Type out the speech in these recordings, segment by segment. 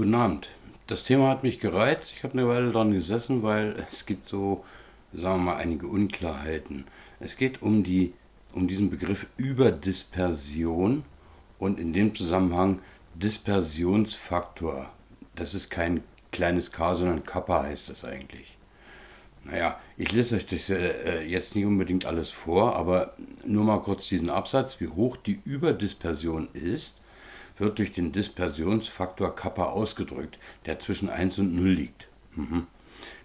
Guten Abend. Das Thema hat mich gereizt. Ich habe eine Weile dran gesessen, weil es gibt so, sagen wir mal, einige Unklarheiten. Es geht um, die, um diesen Begriff Überdispersion und in dem Zusammenhang Dispersionsfaktor. Das ist kein kleines K, sondern Kappa heißt das eigentlich. Naja, ich lese euch das äh, jetzt nicht unbedingt alles vor, aber nur mal kurz diesen Absatz, wie hoch die Überdispersion ist wird durch den Dispersionsfaktor Kappa ausgedrückt, der zwischen 1 und 0 liegt. Mhm.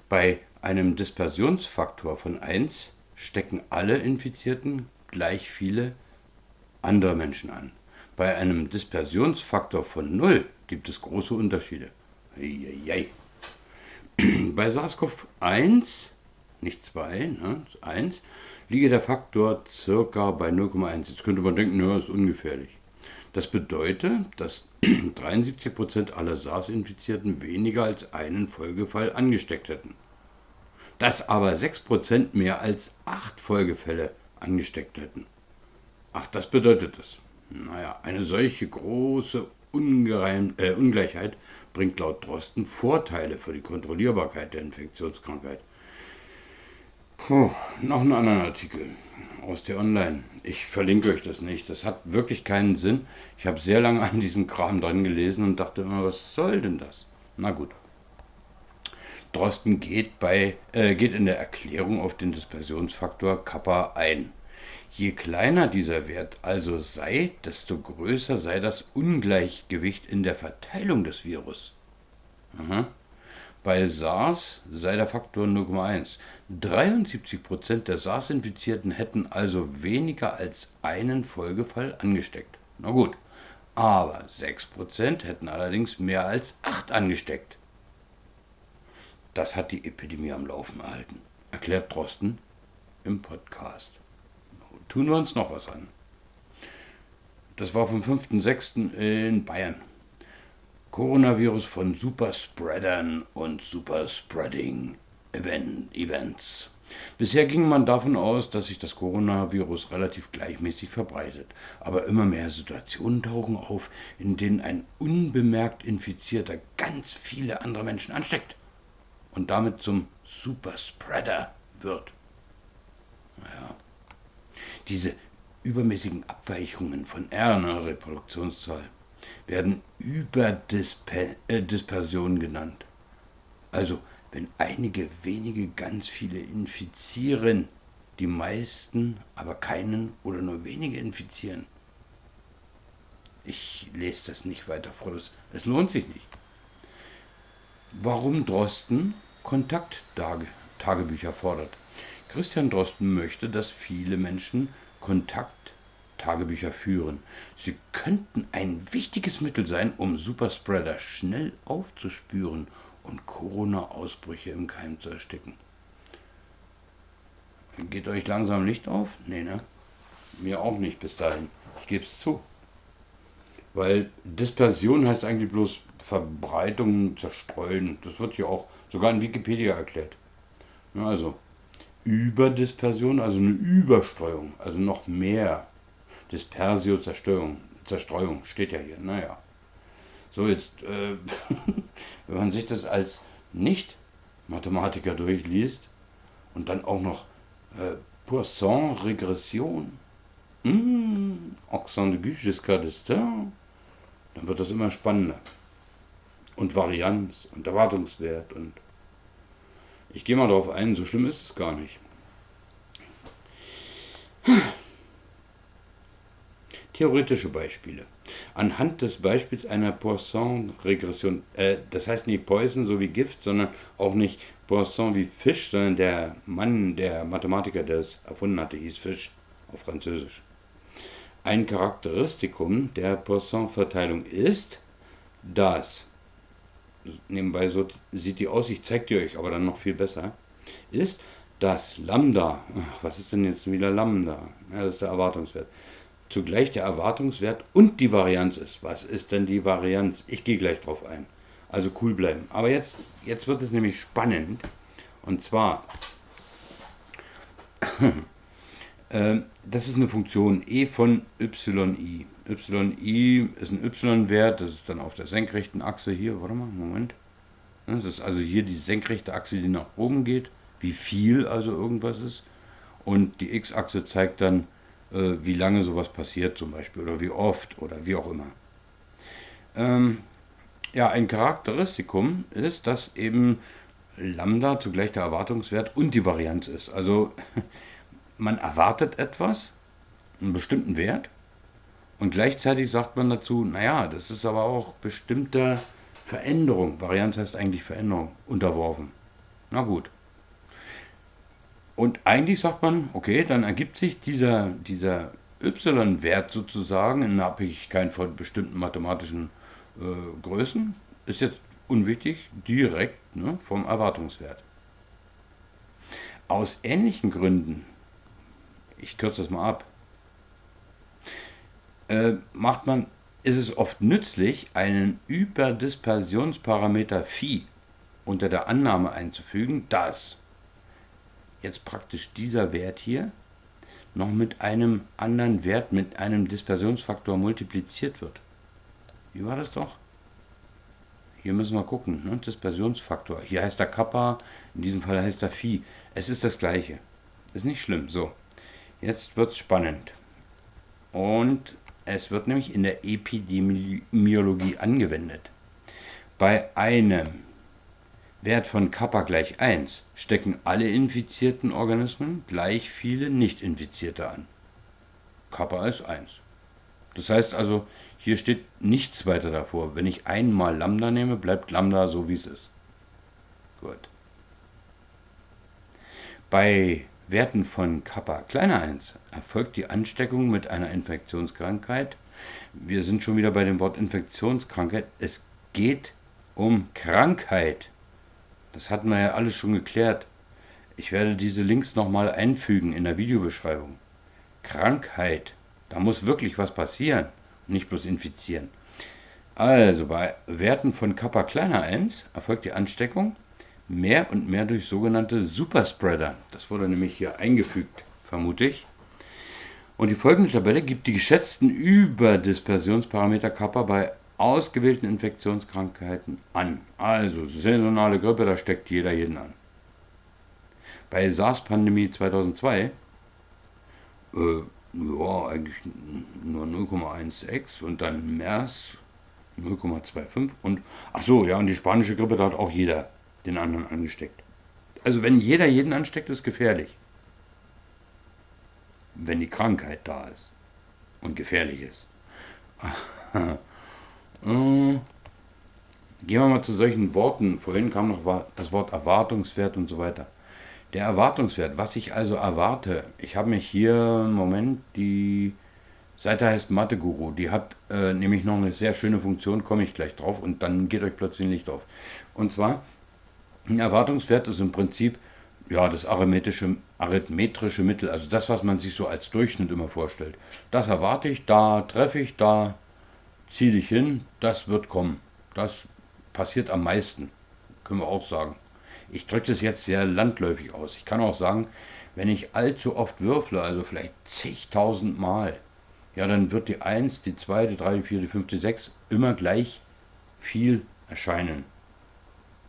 Bei einem Dispersionsfaktor von 1 stecken alle Infizierten gleich viele andere Menschen an. Bei einem Dispersionsfaktor von 0 gibt es große Unterschiede. Eieiei. Bei SARS-CoV-1, nicht 2, ne, 1, liege der Faktor circa bei 0,1. Jetzt könnte man denken, ja, ist ungefährlich. Das bedeutet, dass 73% aller SARS-Infizierten weniger als einen Folgefall angesteckt hätten. Dass aber 6% mehr als 8 Folgefälle angesteckt hätten. Ach, das bedeutet das. Naja, eine solche große Ungereim äh, Ungleichheit bringt laut Drosten Vorteile für die Kontrollierbarkeit der Infektionskrankheit. Puh, noch einen anderen Artikel aus der Online. Ich verlinke euch das nicht. Das hat wirklich keinen Sinn. Ich habe sehr lange an diesem Kram dran gelesen und dachte immer, was soll denn das? Na gut. Drosten geht, bei, äh, geht in der Erklärung auf den Dispersionsfaktor Kappa ein. Je kleiner dieser Wert also sei, desto größer sei das Ungleichgewicht in der Verteilung des Virus. Aha. Bei SARS sei der Faktor 0,1. 73% der SARS-Infizierten hätten also weniger als einen Folgefall angesteckt. Na gut, aber 6% hätten allerdings mehr als 8 angesteckt. Das hat die Epidemie am Laufen erhalten, erklärt Drosten im Podcast. Tun wir uns noch was an. Das war vom 5.6. in Bayern. Coronavirus von Superspreadern und Superspreading Events. Bisher ging man davon aus, dass sich das Coronavirus relativ gleichmäßig verbreitet. Aber immer mehr Situationen tauchen auf, in denen ein unbemerkt Infizierter ganz viele andere Menschen ansteckt und damit zum Superspreader wird. Naja. Diese übermäßigen Abweichungen von RNA-Reproduktionszahl werden Überdispersion genannt. Also, wenn einige wenige ganz viele infizieren, die meisten aber keinen oder nur wenige infizieren. Ich lese das nicht weiter vor, das, es lohnt sich nicht. Warum Drosten Kontakttagebücher fordert. Christian Drosten möchte, dass viele Menschen Kontakt Tagebücher führen. Sie könnten ein wichtiges Mittel sein, um Superspreader schnell aufzuspüren und Corona-Ausbrüche im Keim zu ersticken. Geht euch langsam Licht auf? Nee, ne? Mir auch nicht bis dahin. Ich gebe es zu. Weil Dispersion heißt eigentlich bloß Verbreitung, Zerstreuen. Das wird hier auch sogar in Wikipedia erklärt. Also Überdispersion, also eine Überstreuung, also noch mehr Dispersio, Zerstörung, Zerstreuung, steht ja hier, naja. So, jetzt, äh, wenn man sich das als Nicht-Mathematiker durchliest und dann auch noch äh, Poisson-Regression, mmh, Accent de jusqu'à d'Estaing, dann wird das immer spannender. Und Varianz und Erwartungswert und ich gehe mal darauf ein, so schlimm ist es gar nicht. Theoretische Beispiele. Anhand des Beispiels einer Poisson-Regression, äh, das heißt nicht Poison so wie Gift, sondern auch nicht Poisson wie Fisch, sondern der Mann, der Mathematiker, der es erfunden hatte, hieß Fisch auf Französisch. Ein Charakteristikum der Poisson-Verteilung ist, dass, nebenbei so sieht die aus, ich zeige die euch aber dann noch viel besser, ist, dass Lambda, was ist denn jetzt wieder Lambda? Ja, das ist der Erwartungswert zugleich der Erwartungswert und die Varianz ist. Was ist denn die Varianz? Ich gehe gleich drauf ein. Also cool bleiben. Aber jetzt, jetzt wird es nämlich spannend. Und zwar, äh, das ist eine Funktion e von yi. YI ist ein Y-Wert, das ist dann auf der senkrechten Achse hier, warte mal, Moment. Das ist also hier die senkrechte Achse, die nach oben geht, wie viel also irgendwas ist. Und die X-Achse zeigt dann, wie lange sowas passiert zum Beispiel oder wie oft oder wie auch immer. Ähm, ja, ein Charakteristikum ist, dass eben Lambda zugleich der Erwartungswert und die Varianz ist. Also man erwartet etwas, einen bestimmten Wert, und gleichzeitig sagt man dazu, naja, das ist aber auch bestimmter Veränderung, Varianz heißt eigentlich Veränderung, unterworfen. Na gut. Und eigentlich sagt man, okay, dann ergibt sich dieser, dieser y-Wert sozusagen in Abhängigkeit von bestimmten mathematischen äh, Größen, ist jetzt unwichtig, direkt ne, vom Erwartungswert. Aus ähnlichen Gründen, ich kürze das mal ab, äh, macht man, ist es oft nützlich, einen Überdispersionsparameter Phi unter der Annahme einzufügen, dass jetzt praktisch dieser Wert hier noch mit einem anderen Wert, mit einem Dispersionsfaktor multipliziert wird. Wie war das doch? Hier müssen wir gucken, ne? Dispersionsfaktor. Hier heißt er Kappa, in diesem Fall heißt er Phi. Es ist das gleiche. Ist nicht schlimm. So, jetzt wird es spannend. Und es wird nämlich in der Epidemiologie angewendet. Bei einem Wert von Kappa gleich 1 stecken alle infizierten Organismen gleich viele nicht-infizierte an. Kappa ist 1. Das heißt also, hier steht nichts weiter davor. Wenn ich einmal Lambda nehme, bleibt Lambda so wie es ist. Gut. Bei Werten von Kappa kleiner 1 erfolgt die Ansteckung mit einer Infektionskrankheit. Wir sind schon wieder bei dem Wort Infektionskrankheit. Es geht um Krankheit. Das hatten wir ja alles schon geklärt. Ich werde diese Links nochmal einfügen in der Videobeschreibung. Krankheit. Da muss wirklich was passieren, nicht bloß infizieren. Also bei Werten von Kappa kleiner 1 erfolgt die Ansteckung mehr und mehr durch sogenannte Superspreader. Das wurde nämlich hier eingefügt, vermute ich. Und die folgende Tabelle gibt die geschätzten Überdispersionsparameter Kappa bei ausgewählten Infektionskrankheiten an. Also saisonale Grippe, da steckt jeder jeden an. Bei SARS-Pandemie 2002, äh, ja, eigentlich nur 0,16 und dann MERS 0,25 und, ach so, ja, und die spanische Grippe, da hat auch jeder den anderen angesteckt. Also wenn jeder jeden ansteckt, ist gefährlich. Wenn die Krankheit da ist und gefährlich ist. Äh, gehen wir mal zu solchen Worten. Vorhin kam noch das Wort Erwartungswert und so weiter. Der Erwartungswert, was ich also erwarte. Ich habe mich hier Moment die Seite heißt Mathe Guru. Die hat äh, nämlich noch eine sehr schöne Funktion, komme ich gleich drauf und dann geht euch plötzlich nicht auf. Und zwar ein Erwartungswert ist im Prinzip ja, das arithmetische, arithmetrische Mittel, also das, was man sich so als Durchschnitt immer vorstellt. Das erwarte ich, da treffe ich, da ziele ich hin, das wird kommen. Das passiert am meisten, können wir auch sagen. Ich drücke das jetzt sehr landläufig aus. Ich kann auch sagen, wenn ich allzu oft würfle, also vielleicht zigtausend Mal, ja, dann wird die 1, die 2, die 3, die 4, die 5, die 6 immer gleich viel erscheinen.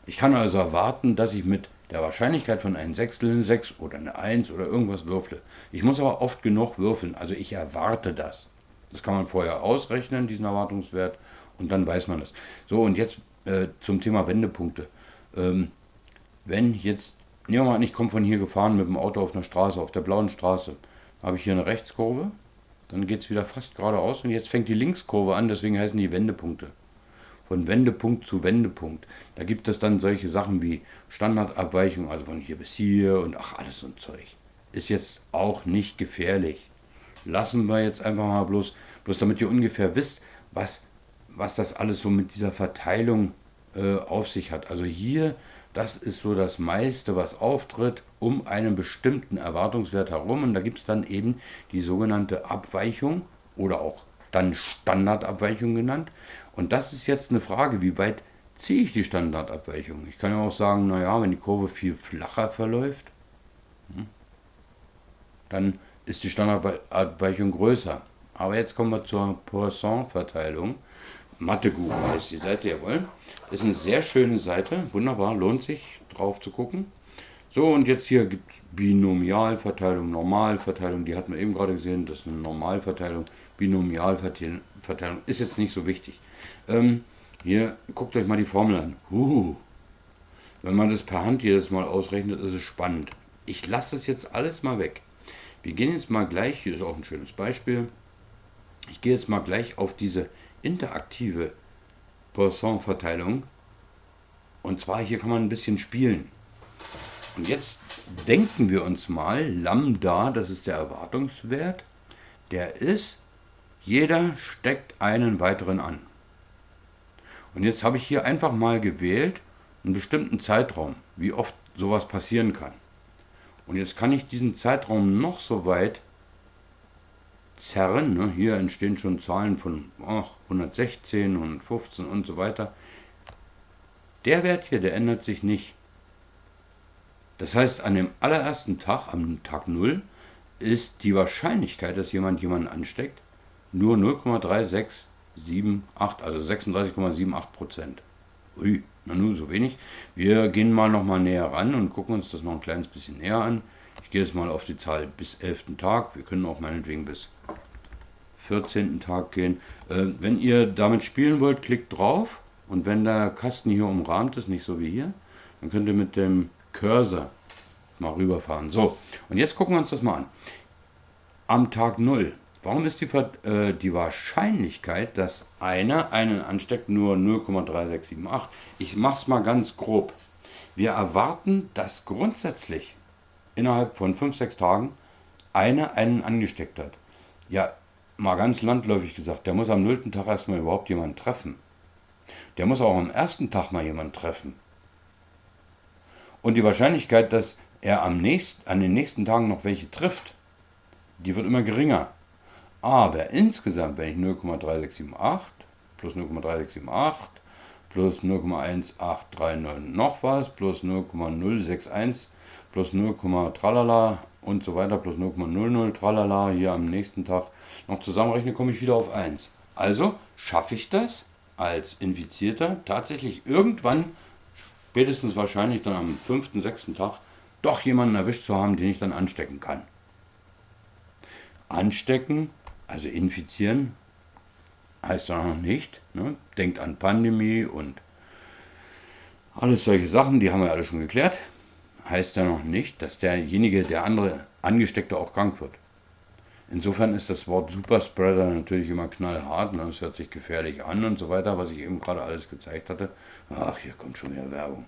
Ich kann also erwarten, dass ich mit der Wahrscheinlichkeit von einem Sechstel eine 6 oder eine 1 oder irgendwas würfle. Ich muss aber oft genug würfeln, also ich erwarte das. Das kann man vorher ausrechnen, diesen Erwartungswert, und dann weiß man es. So, und jetzt äh, zum Thema Wendepunkte. Ähm, wenn jetzt, nehmen wir mal an, ich komme von hier gefahren mit dem Auto auf einer Straße, auf der blauen Straße, habe ich hier eine Rechtskurve, dann geht es wieder fast geradeaus und jetzt fängt die Linkskurve an, deswegen heißen die Wendepunkte von Wendepunkt zu Wendepunkt. Da gibt es dann solche Sachen wie Standardabweichung, also von hier bis hier und ach, alles so ein Zeug. Ist jetzt auch nicht gefährlich. Lassen wir jetzt einfach mal bloß, bloß damit ihr ungefähr wisst, was, was das alles so mit dieser Verteilung äh, auf sich hat. Also hier, das ist so das meiste, was auftritt um einen bestimmten Erwartungswert herum. Und da gibt es dann eben die sogenannte Abweichung oder auch dann Standardabweichung genannt. Und das ist jetzt eine Frage, wie weit ziehe ich die Standardabweichung? Ich kann ja auch sagen, naja, wenn die Kurve viel flacher verläuft, hm, dann ist die Standardabweichung größer. Aber jetzt kommen wir zur Poisson-Verteilung. Mathe-Guru heißt die Seite, jawohl. Ist eine sehr schöne Seite, wunderbar, lohnt sich drauf zu gucken. So, und jetzt hier gibt es Binomialverteilung, Normalverteilung, die hatten wir eben gerade gesehen, das ist eine Normalverteilung. Binomialverteilung ist jetzt nicht so wichtig. Ähm, hier, guckt euch mal die Formel an. Uh, wenn man das per Hand jedes Mal ausrechnet, ist es spannend. Ich lasse es jetzt alles mal weg. Wir gehen jetzt mal gleich, hier ist auch ein schönes Beispiel. Ich gehe jetzt mal gleich auf diese interaktive Poisson-Verteilung. Und zwar hier kann man ein bisschen spielen. Und jetzt denken wir uns mal, Lambda, das ist der Erwartungswert, der ist, jeder steckt einen weiteren an. Und jetzt habe ich hier einfach mal gewählt, einen bestimmten Zeitraum, wie oft sowas passieren kann. Und jetzt kann ich diesen Zeitraum noch so weit zerren. Ne? Hier entstehen schon Zahlen von oh, 116, 115 und so weiter. Der Wert hier, der ändert sich nicht. Das heißt, an dem allerersten Tag, am Tag 0, ist die Wahrscheinlichkeit, dass jemand jemanden ansteckt, nur 0,3678, also 36,78 Prozent. Ui, na nur so wenig. Wir gehen mal noch mal näher ran und gucken uns das noch ein kleines bisschen näher an. Ich gehe jetzt mal auf die Zahl bis 11. Tag. Wir können auch meinetwegen bis 14. Tag gehen. Äh, wenn ihr damit spielen wollt, klickt drauf. Und wenn der Kasten hier umrahmt ist, nicht so wie hier, dann könnt ihr mit dem Cursor mal rüberfahren. So, und jetzt gucken wir uns das mal an. Am Tag 0, warum ist die, äh, die Wahrscheinlichkeit, dass einer einen ansteckt, nur 0,3678? Ich mache es mal ganz grob. Wir erwarten, dass grundsätzlich innerhalb von 5-6 Tagen einer einen angesteckt hat. Ja, mal ganz landläufig gesagt, der muss am 0. Tag erstmal überhaupt jemanden treffen. Der muss auch am ersten Tag mal jemanden treffen. Und die Wahrscheinlichkeit, dass er am nächsten, an den nächsten Tagen noch welche trifft, die wird immer geringer. Aber insgesamt, wenn ich 0,3678 plus 0,3678 plus 0,1839 noch was plus 0,061 plus 0, tralala und so weiter plus 0,00 tralala hier am nächsten Tag noch zusammenrechne, komme ich wieder auf 1. Also schaffe ich das als Infizierter tatsächlich irgendwann spätestens wahrscheinlich dann am fünften, sechsten Tag doch jemanden erwischt zu haben, den ich dann anstecken kann. Anstecken, also infizieren, heißt ja noch nicht. Ne? Denkt an Pandemie und alles solche Sachen, die haben wir alle schon geklärt. Heißt ja noch nicht, dass derjenige, der andere Angesteckte auch krank wird. Insofern ist das Wort Superspreader natürlich immer knallhart, ne? es hört sich gefährlich an und so weiter, was ich eben gerade alles gezeigt hatte. Ach, hier kommt schon wieder Werbung.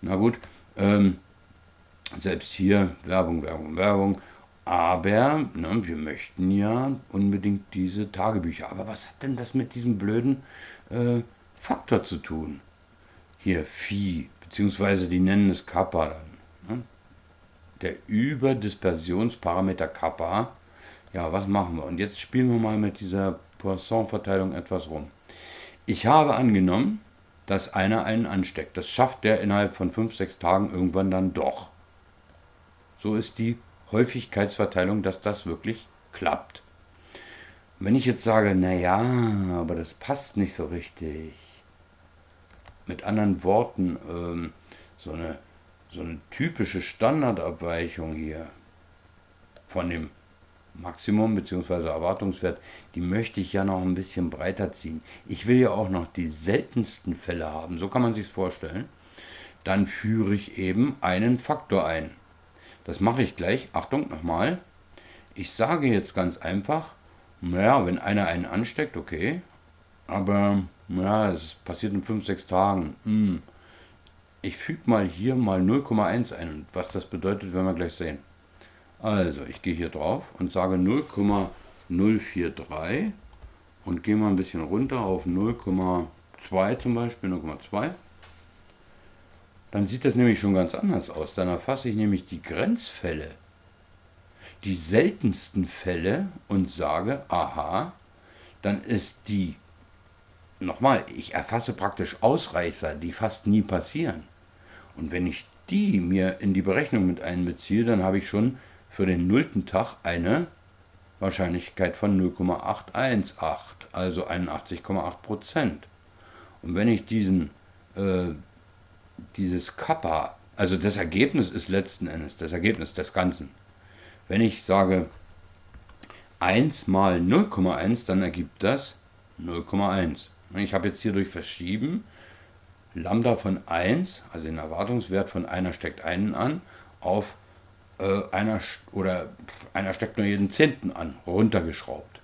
Na gut, ähm, selbst hier Werbung, Werbung, Werbung. Aber ne, wir möchten ja unbedingt diese Tagebücher. Aber was hat denn das mit diesem blöden äh, Faktor zu tun? Hier Phi, beziehungsweise die nennen es Kappa dann. Ne? Der Überdispersionsparameter Kappa ja, was machen wir? Und jetzt spielen wir mal mit dieser Poisson-Verteilung etwas rum. Ich habe angenommen, dass einer einen ansteckt. Das schafft der innerhalb von 5, 6 Tagen irgendwann dann doch. So ist die Häufigkeitsverteilung, dass das wirklich klappt. Wenn ich jetzt sage, naja, aber das passt nicht so richtig. Mit anderen Worten, ähm, so, eine, so eine typische Standardabweichung hier von dem Maximum bzw. Erwartungswert, die möchte ich ja noch ein bisschen breiter ziehen. Ich will ja auch noch die seltensten Fälle haben, so kann man sich vorstellen. Dann führe ich eben einen Faktor ein. Das mache ich gleich. Achtung, nochmal. Ich sage jetzt ganz einfach, naja, wenn einer einen ansteckt, okay, aber ja, es passiert in 5, 6 Tagen. Hm. Ich füge mal hier mal 0,1 ein. Was das bedeutet, werden wir gleich sehen. Also, ich gehe hier drauf und sage 0,043 und gehe mal ein bisschen runter auf 0,2 zum Beispiel, 0,2. Dann sieht das nämlich schon ganz anders aus. Dann erfasse ich nämlich die Grenzfälle, die seltensten Fälle und sage, aha, dann ist die, nochmal, ich erfasse praktisch Ausreißer, die fast nie passieren. Und wenn ich die mir in die Berechnung mit einbeziehe, dann habe ich schon für den nullten Tag eine Wahrscheinlichkeit von 0,818, also 81,8 Prozent. Und wenn ich diesen, äh, dieses Kappa, also das Ergebnis ist letzten Endes, das Ergebnis des Ganzen. Wenn ich sage 1 mal 0,1, dann ergibt das 0,1. Ich habe jetzt hier durch Verschieben Lambda von 1, also den Erwartungswert von einer steckt einen an, auf äh, einer oder einer steckt nur jeden Zehnten an, runtergeschraubt.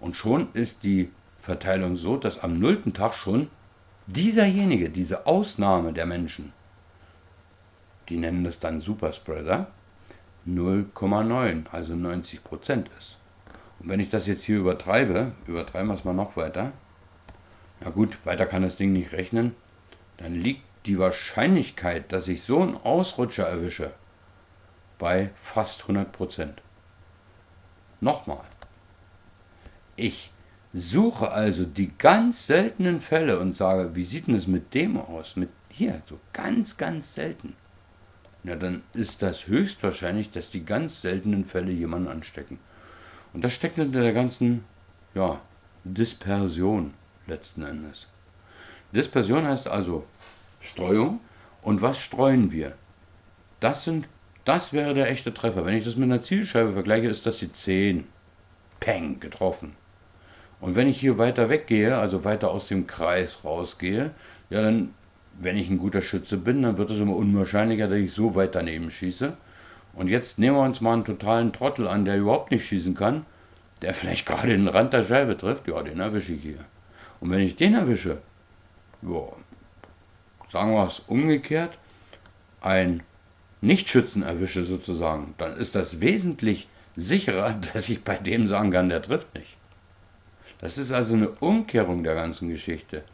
Und schon ist die Verteilung so, dass am nullten Tag schon dieserjenige, diese Ausnahme der Menschen, die nennen das dann Superspreader, 0,9, also 90 Prozent ist. Und wenn ich das jetzt hier übertreibe, übertreiben wir es mal noch weiter, na gut, weiter kann das Ding nicht rechnen, dann liegt die Wahrscheinlichkeit, dass ich so einen Ausrutscher erwische, bei fast 100 Prozent. Nochmal. Ich suche also die ganz seltenen Fälle und sage, wie sieht denn es mit dem aus? Mit hier, so ganz, ganz selten. Na, dann ist das höchstwahrscheinlich, dass die ganz seltenen Fälle jemanden anstecken. Und das steckt hinter der ganzen, ja, Dispersion letzten Endes. Dispersion heißt also Streuung. Und was streuen wir? Das sind, das wäre der echte Treffer. Wenn ich das mit einer Zielscheibe vergleiche, ist das die 10. Peng, getroffen. Und wenn ich hier weiter weggehe, also weiter aus dem Kreis rausgehe, ja, dann, wenn ich ein guter Schütze bin, dann wird es immer unwahrscheinlicher, dass ich so weit daneben schieße. Und jetzt nehmen wir uns mal einen totalen Trottel an, der überhaupt nicht schießen kann, der vielleicht gerade den Rand der Scheibe trifft, ja, den erwische ich hier. Und wenn ich den erwische, ja, sagen wir es umgekehrt, ein Nichtschützen erwische sozusagen, dann ist das wesentlich sicherer, dass ich bei dem sagen kann, der trifft nicht. Das ist also eine Umkehrung der ganzen Geschichte.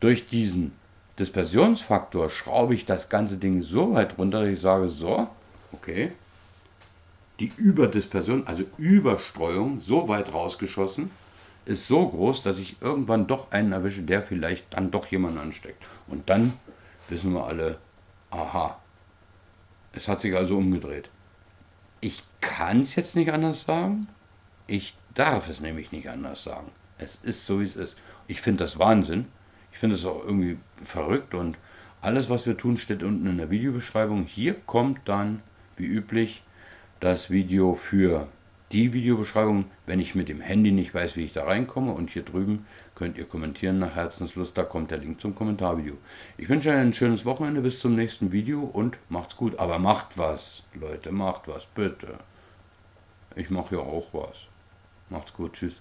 Durch diesen Dispersionsfaktor schraube ich das ganze Ding so weit runter, dass ich sage, so, okay, die Überdispersion, also Überstreuung, so weit rausgeschossen, ist so groß, dass ich irgendwann doch einen erwische, der vielleicht dann doch jemanden ansteckt. Und dann wissen wir alle, aha, es hat sich also umgedreht. Ich kann es jetzt nicht anders sagen. Ich darf es nämlich nicht anders sagen. Es ist so, wie es ist. Ich finde das Wahnsinn. Ich finde es auch irgendwie verrückt und alles, was wir tun, steht unten in der Videobeschreibung. Hier kommt dann, wie üblich, das Video für die Videobeschreibung, wenn ich mit dem Handy nicht weiß, wie ich da reinkomme. Und hier drüben könnt ihr kommentieren nach Herzenslust, da kommt der Link zum Kommentarvideo. Ich wünsche euch ein schönes Wochenende, bis zum nächsten Video und macht's gut. Aber macht was, Leute, macht was, bitte. Ich mache ja auch was. Macht's gut, tschüss.